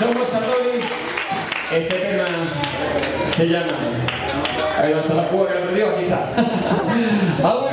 Somos Satoris. Este tema se llama... Ahí va, está la púa aquí está.